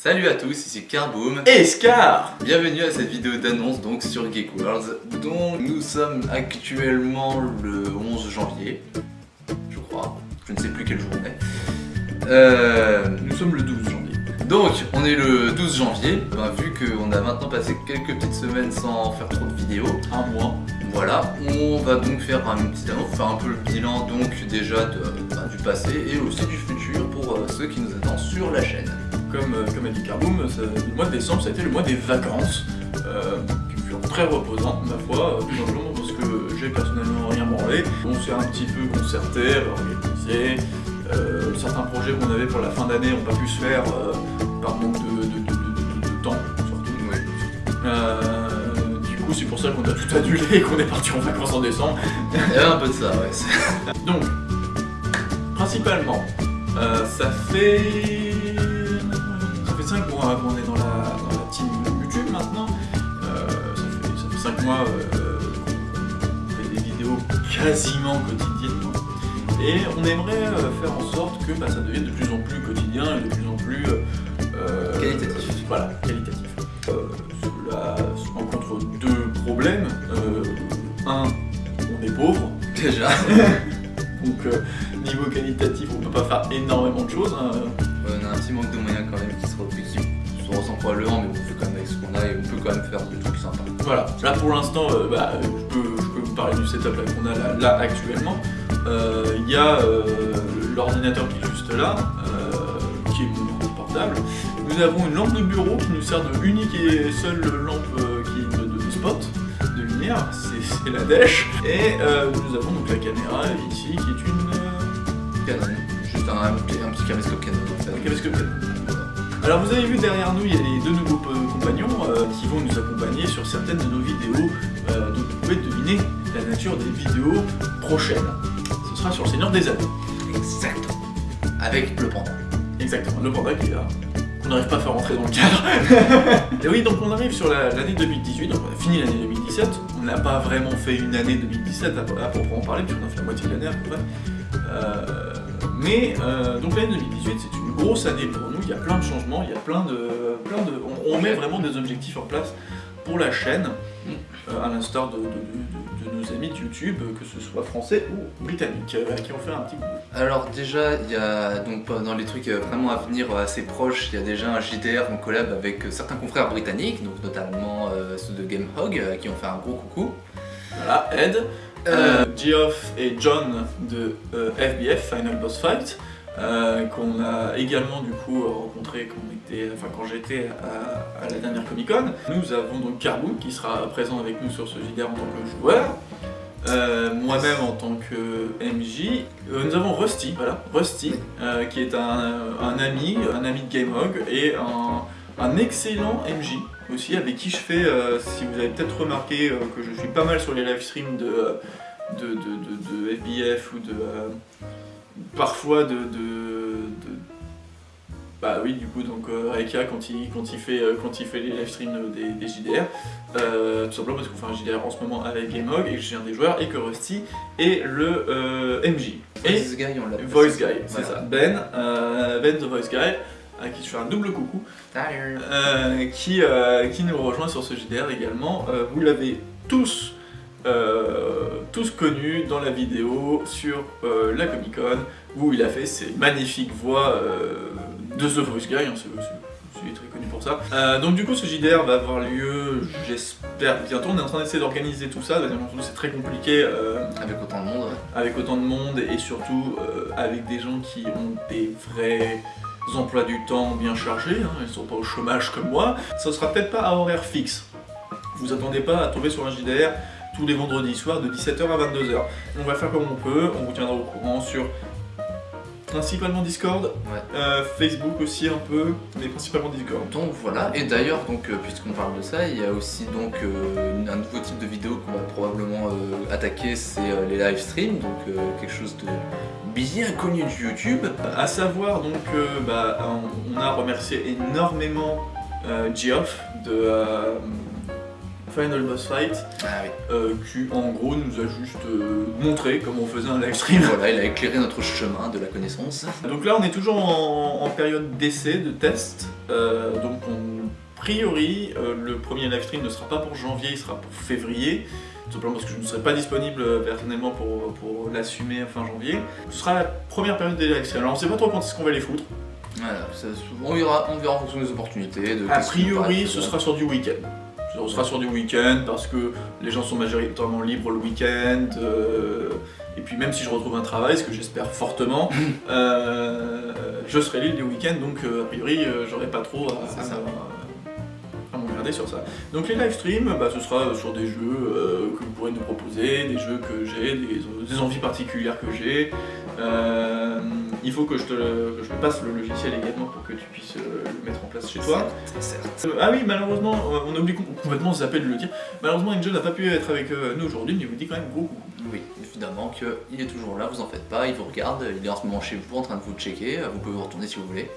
Salut à tous, ici Carboom et Scar Bienvenue à cette vidéo d'annonce donc sur Geek Worlds dont nous sommes actuellement le 11 janvier, je crois, je ne sais plus quel jour on est. Euh, nous sommes le 12 janvier. Donc on est le 12 janvier, ben, vu qu'on a maintenant passé quelques petites semaines sans faire trop de vidéos. Un mois. Voilà, on va donc faire un petit annonce, faire un peu le bilan donc déjà ben, du passé et aussi du futur pour euh, ceux qui nous attendent sur la chaîne comme, euh, comme a dit Carboom, le mois de décembre ça a été le mois des vacances, euh, très reposantes ma foi, euh, tout simplement parce que j'ai personnellement rien branlé. On s'est un petit peu concerté, organisé, certains projets qu'on avait pour la fin d'année n'ont pas pu se faire par manque de, temps, surtout. du coup c'est pour ça qu'on a tout annulé et qu'on est parti en vacances en décembre. Il y a un peu de ça, ouais. Donc, principalement, ça fait 5 mois qu'on est dans la, team YouTube maintenant. Euh, ça, fait, 5 mois euh, qu'on fait des vidéos quasiment quotidiennement. Et on aimerait euh, faire en sorte que bah, ça devienne de plus en plus quotidien et de plus en plus... qualitatif. Voilà, qualitatif. cela rencontre deux problèmes. un, on est pauvre. Déjà. Donc niveau qualitatif, on peut pas faire énormément de choses. Hein on a un petit manque de moyens quand même qui se, qui se ressent probablement, mais on fait quand même avec ce qu'on a et on peut quand même faire des trucs sympas. Voilà, là pour l'instant, euh, bah, je, peux, vous parler du setup qu'on a là, actuellement. Euh, il y a euh, l'ordinateur qui est juste là, qui est mon portable. Nous avons une lampe de bureau qui nous sert de unique et seule lampe qui est de, spot, de lumière, c'est la dèche. Et nous avons donc la caméra ici qui est une Canon, juste un, un petit caméscope Canon. Alors vous avez vu derrière nous, il y a les deux nouveaux compagnons euh, qui vont nous accompagner sur certaines de nos vidéos. Euh, donc vous pouvez deviner la nature des vidéos prochaines. Ce sera sur le Seigneur des Anneaux. Exactement. Avec le panda. Exactement, le panda qui est là. On n'arrive pas à faire rentrer dans le cadre. Et oui, donc on arrive sur l'année 2018, donc on a fini l'année 2017. On n'a pas vraiment fait une année 2017 à, proprement parler, puisqu'on a fait la moitié de l'année à peu près. Euh, mais donc l'année 2018, c'est une grosse année pour nous, il y a plein de changements, il y a plein de... Plein de on, met vraiment des objectifs en place pour la chaîne, euh, à l'instar de, nos amis de YouTube, que ce soit français ou britanniques, euh, qui ont fait un petit coup. Alors déjà, il y a donc dans les trucs euh, vraiment à venir assez proches, il y a déjà un JDR en collab avec certains confrères britanniques, donc notamment ceux de GameHog, qui ont fait un gros coucou. Voilà, Ed, Geoff et John de FBF, Final Boss Fight, euh, qu'on a également du coup rencontré quand, enfin, quand j'étais à, la dernière Comic Con. Nous avons donc Carboon qui sera présent avec nous sur ce JDR en tant que joueur. Euh, moi-même en tant que MJ. Euh, nous avons Rusty, voilà, Rusty, qui est un, ami, un ami de GameHog et un, excellent MJ aussi, avec qui je fais, si vous avez peut-être remarqué que je suis pas mal sur les live streams de, de, de, de FBF ou de parfois de, Bah oui, du coup, donc euh, Reika, quand il, quand, il fait, euh, quand il fait les live streams des, JDR, euh, tout simplement parce qu'on fait un JDR en ce moment avec GameHog et que suis un des joueurs, et que Rusty est le MJ. Voice Guy, on l'a Voice Guy, c'est ça. Ben, Ben the Voice Guy, à qui je fais un double coucou, qui, qui nous rejoint sur ce JDR également. vous l'avez tous euh, tous connus dans la vidéo sur euh, la Comic Con où il a fait ses magnifiques voix euh, de The Voice Guy, hein, c'est très connu pour ça. donc du coup ce JDR va avoir lieu, j'espère bientôt, on est en train d'essayer d'organiser tout ça, c'est très compliqué. avec autant de monde. Avec autant de monde et surtout avec des gens qui ont des vrais emplois du temps bien chargés, hein, ils sont pas au chômage comme moi. Ça sera peut-être pas à horaire fixe. Vous attendez pas à tomber sur un JDR tous les vendredis soirs de 17h à 22h. On va faire comme on peut, on vous tiendra au courant sur principalement Discord, euh, Facebook aussi un peu, mais principalement Discord. Donc voilà, et d'ailleurs, donc euh, puisqu'on parle de ça, il y a aussi donc euh, un nouveau type de vidéo qu'on va probablement attaquer, c'est les live streams, donc quelque chose de bien connu de YouTube. À savoir donc, bah, on a remercié énormément Geoff de Final Boss Fight, Ah oui. euh, qui en gros nous a juste euh, montré comment on faisait un live stream. Voilà, il a éclairé notre chemin de la connaissance. Donc là on est toujours en, en période d'essai, de test, Euh, donc on, a priori le premier live stream ne sera pas pour janvier, il sera pour février, tout simplement parce que je ne serai pas disponible personnellement pour, pour l'assumer fin janvier. Ce sera la première période des live streams, alors on sait pas trop quand est-ce qu'on va les foutre. Voilà, ça, on, verra, on verra en fonction des opportunités. De A priori ce sera sur du week-end. On sera sur du week-end parce que les gens sont majoritairement libres le week-end. euh, et puis même si je retrouve un travail, ce que j'espère fortement, euh, je serai libre les week-ends, donc euh, a priori j'aurai pas trop à, à- à sur ça. Donc les live streams, bah, ce sera sur des jeux pourrez nous proposer, des jeux que j'ai, des, des envies particulières que j'ai. Euh, il faut que je, te, que je te passe le logiciel également pour que tu puisses euh, le mettre en place chez toi. Certes, certes. Euh, Ah oui, malheureusement, on oublie com- complètement zappé de le dire. Malheureusement, Injo n'a pas pu être avec nous aujourd'hui, mais il vous dit quand même gros coucou. Oui, évidemment qu'il est toujours là, vous en faites pas, il vous regarde, il est en ce moment chez vous en train de vous checker, vous pouvez vous retourner si vous voulez.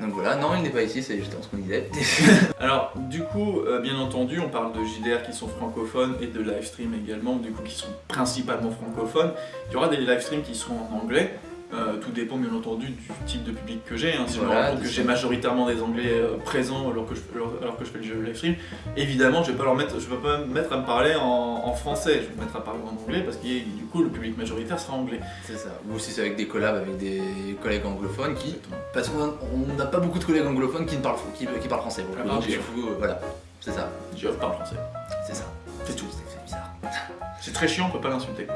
Donc voilà, non, il n'est pas ici, c'est justement ce qu'on disait. Alors, du coup, euh, bien entendu, on parle de JDR qui sont francophones et de live stream également, du coup, qui sont principalement francophones. Il y aura des live streams qui seront en anglais. Euh, tout dépend bien entendu du type de public que j'ai. hein. Si je me Voilà, rends compte que j'ai majoritairement des anglais euh, présents alors que, je, alors, que je fais le jeu live stream, évidemment je vais pas leur mettre, je vais pas me mettre à me parler en, en français, je vais me mettre à parler en anglais parce que du coup le public majoritaire sera anglais. c'est ça. Ou si c'est avec des collabs avec des collègues anglophones qui. Parce qu'on n'a pas beaucoup de collègues anglophones qui, ne parlent, qui, qui parlent français. Donc, du coup, euh, voilà, c'est ça. Geoff parle français. C'est ça. C'est tout. C'est très chiant, on peut pas l'insulter.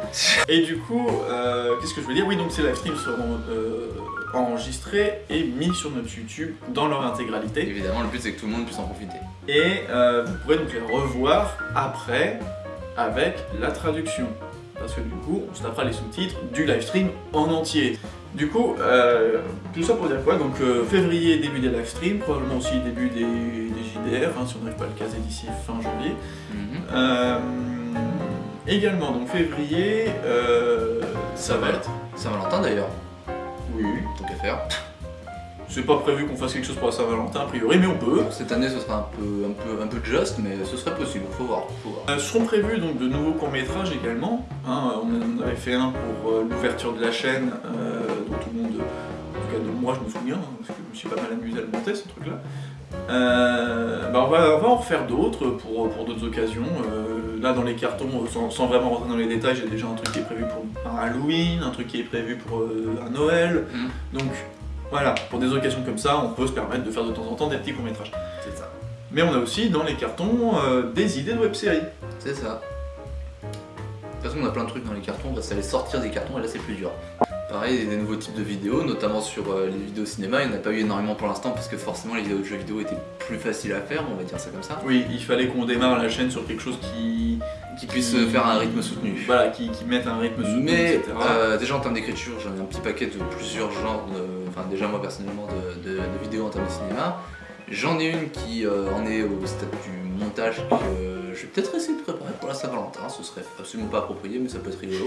Et du coup, euh, qu'est-ce que je veux dire? Oui, donc ces live streams seront euh, enregistrés et mis sur notre YouTube dans leur intégralité. Évidemment, le but c'est que tout le monde puisse en profiter. Et euh, vous pourrez donc les revoir après avec la traduction. Parce que du coup, on se tapera les sous-titres du live stream en entier. Du coup, euh, tout ça pour dire quoi? Donc euh, février, début des live streams, probablement aussi début des, des JDR, hein, si on n'arrive pas à le caser d'ici fin janvier. Euh, également, donc février, euh, ça va être. Saint-Valentin d'ailleurs, Oui, tant qu'à faire. c'est pas prévu qu'on fasse quelque chose pour la Saint-Valentin a priori, mais on peut. Cette année ce sera un peu, un peu, un peu juste, mais ce serait possible, faut voir. Faut voir. Euh, seront prévus donc de nouveaux courts-métrages également. hein. on en avait fait un pour euh, l'ouverture de la chaîne, euh, dont tout le monde, en tout cas de moi je me souviens, hein, parce que je me suis pas mal amusé à le monter ce truc-là. Bah, on, va, on va en refaire d'autres pour, pour d'autres occasions. Là dans les cartons, euh, sans, sans vraiment rentrer dans les détails, j'ai déjà un truc qui est prévu pour un Halloween, un truc qui est prévu pour euh, un Noël. Mhm. Donc voilà, pour des occasions comme ça, on peut se permettre de faire de temps en temps des petits courts-métrages. C'est ça. Mais on a aussi dans les cartons euh, des idées de web-séries. C'est ça. De toute façon, on a plein de trucs dans les cartons, ça allait sortir des cartons et là c'est plus dur. Pareil, des nouveaux types de vidéos, notamment sur euh, les vidéos cinéma, il n'y en a pas eu énormément pour l'instant parce que forcément les vidéos de jeux vidéo étaient plus faciles à faire, on va dire ça comme ça, Oui, il fallait qu'on démarre la chaîne sur quelque chose qui, qui puissent euh, faire un rythme soutenu. voilà, qui, qui mette un rythme soutenu, Mais etc. euh, déjà en termes d'écriture, j'en ai un petit paquet de plusieurs genres, de- enfin déjà moi personnellement de, de- de vidéos en termes de cinéma. J'en ai une qui euh, en est au stade du montage que je vais peut-être essayer de préparer pour la Saint-Valentin, ce serait absolument pas approprié mais ça peut être rigolo.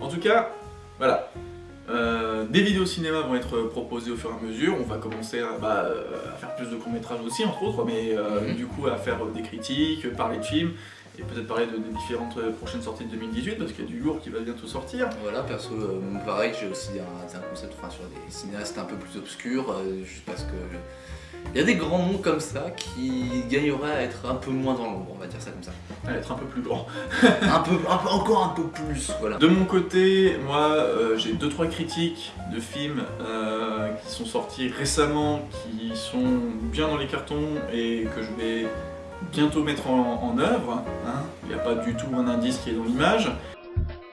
En tout cas, voilà. Euh, des vidéos cinéma vont être proposées au fur et à mesure. On va commencer à, bah, euh, à faire plus de courts-métrages aussi, entre autres, mais euh, Mhm. du coup à faire des critiques, parler de films, et peut-être parler de, des différentes euh, prochaines sorties de 2018, parce qu'il y a du lourd qui va bientôt sortir. Voilà, perso, euh, pareil, j'ai aussi un, un concept enfin, sur des cinéastes un peu plus obscurs, euh, juste parce que il y a des grands noms comme ça qui gagneraient à être un peu moins dans l'ombre, on va dire ça comme ça. À être un peu plus grand. Un peu, un peu, encore un peu plus, voilà. De mon côté, moi, euh, j'ai deux trois critiques de films qui sont sortis récemment, qui sont bien dans les cartons et que je vais bientôt mettre en, en œuvre. hein. Il n'y a pas du tout un indice qui est dans l'image.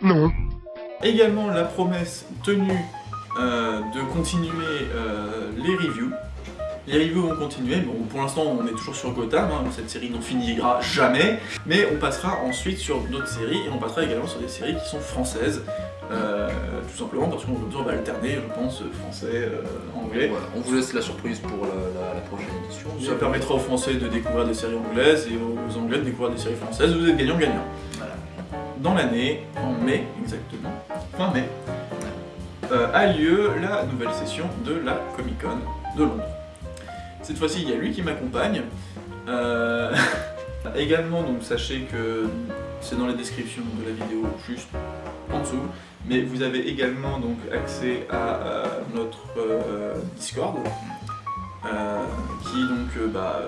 Non. Également la promesse tenue euh, de continuer euh, les reviews. Les reviews vont continuer, bon pour l'instant on est toujours sur Gotham, hein, cette série n'en finira jamais, mais on passera ensuite sur d'autres séries et on passera également sur des séries qui sont françaises, euh, tout simplement parce qu'on va besoin d'alterner je pense français, euh, anglais. Voilà, on vous laisse la surprise pour la, la- la prochaine édition. Ça permettra aux Français de découvrir des séries anglaises et aux Anglais de découvrir des séries françaises, vous êtes gagnant-gagnant. Voilà. dans l'année, en mai exactement, fin mai, euh, a lieu la nouvelle session de la Comic Con de Londres. Cette fois-ci, il y a lui qui m'accompagne. Également, donc sachez que c'est dans la description de la vidéo, juste en dessous. Mais vous avez également donc accès à euh, notre euh, Discord, euh, qui donc, bah,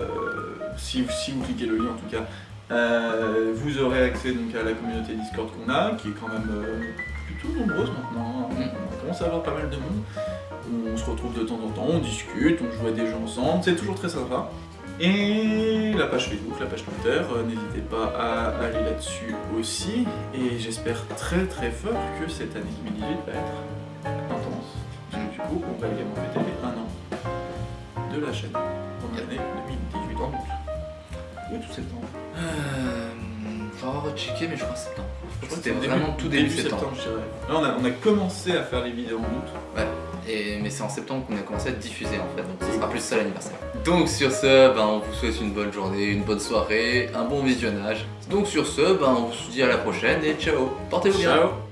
si, si vous cliquez le lien en tout cas, euh, vous aurez accès donc à la communauté Discord qu'on a, qui est quand même euh, plutôt nombreuse maintenant. hein. Mm. On commence à avoir pas mal de monde. On se retrouve de temps en temps, on discute, on joue à des jeux ensemble, c'est toujours très sympa. Et la page Facebook, la page Twitter, euh, n'hésitez pas à aller là-dessus aussi. Et j'espère très très fort que cette année 2018 va être intense. Parce que du coup, on va également fêter les 1 an de la chaîne en l'année 2018 en août. Août ou septembre Euh, Faudra rechecker, mais je crois septembre. Je c'était début- vraiment tout début, septembre. je dirais. Là, on a, on a commencé à faire les vidéos en août. Mais c'est en septembre qu'on a commencé à diffuser en fait, donc ce sera plus ça l'anniversaire. Donc sur ce, ben, on vous souhaite une bonne journée, une bonne soirée, un bon visionnage. Donc sur ce, ben, on vous dit à la prochaine et ciao Portez-vous bien Ciao